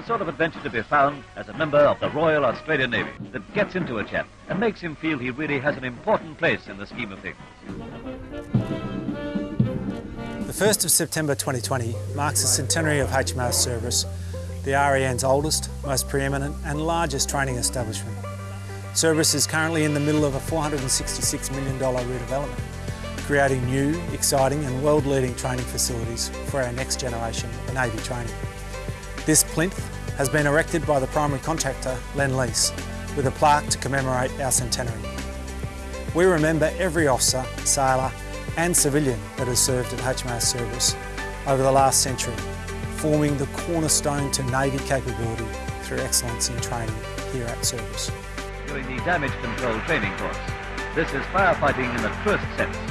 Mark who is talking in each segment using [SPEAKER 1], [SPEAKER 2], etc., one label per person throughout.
[SPEAKER 1] the sort of adventure to be found as a member of the Royal Australian Navy that gets into a chap and makes him feel he really has an important place in the scheme of things.
[SPEAKER 2] The 1st of September 2020 marks the centenary of HMAS Cerberus, the RAN's oldest, most preeminent and largest training establishment. Cerberus is currently in the middle of a $466 million redevelopment, creating new, exciting and world-leading training facilities for our next generation of Navy training. This plinth has been erected by the primary contractor, Lendlease, with a plaque to commemorate our centenary. We remember every officer, sailor and civilian that has served at HMAS Cerberus over the last century, forming the cornerstone to Navy capability through excellence in training here at Cerberus.
[SPEAKER 1] During the damage control training course, this is firefighting in the truest sense.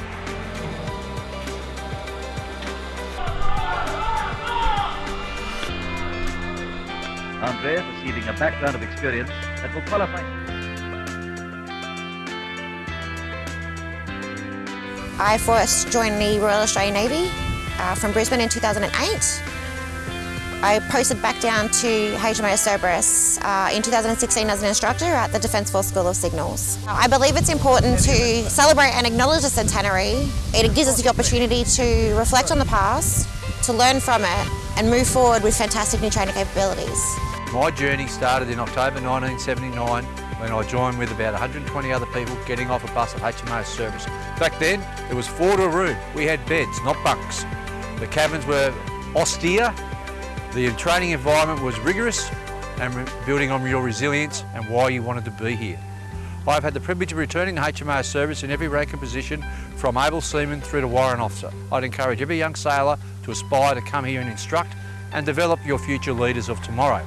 [SPEAKER 1] Andre receiving a background of experience that will qualify.
[SPEAKER 3] I first joined the Royal Australian Navy uh, from Brisbane in 2008. I posted back down to HMAS Cerberus uh, in 2016 as an instructor at the Defence Force School of Signals. I believe it's important to celebrate and acknowledge the centenary. It gives us the opportunity to reflect on the past, to learn from it and move forward with fantastic new training capabilities.
[SPEAKER 4] My journey started in October 1979 when I joined with about 120 other people getting off a bus at HMAS Cerberus. Back then, it was four to a room. We had beds, not bunks. The cabins were austere, the training environment was rigorous and building on your resilience and why you wanted to be here. I've had the privilege of returning to HMAS Cerberus in every rank and position from able seaman through to warrant officer. I'd encourage every young sailor to aspire to come here and instruct and develop your future leaders of tomorrow.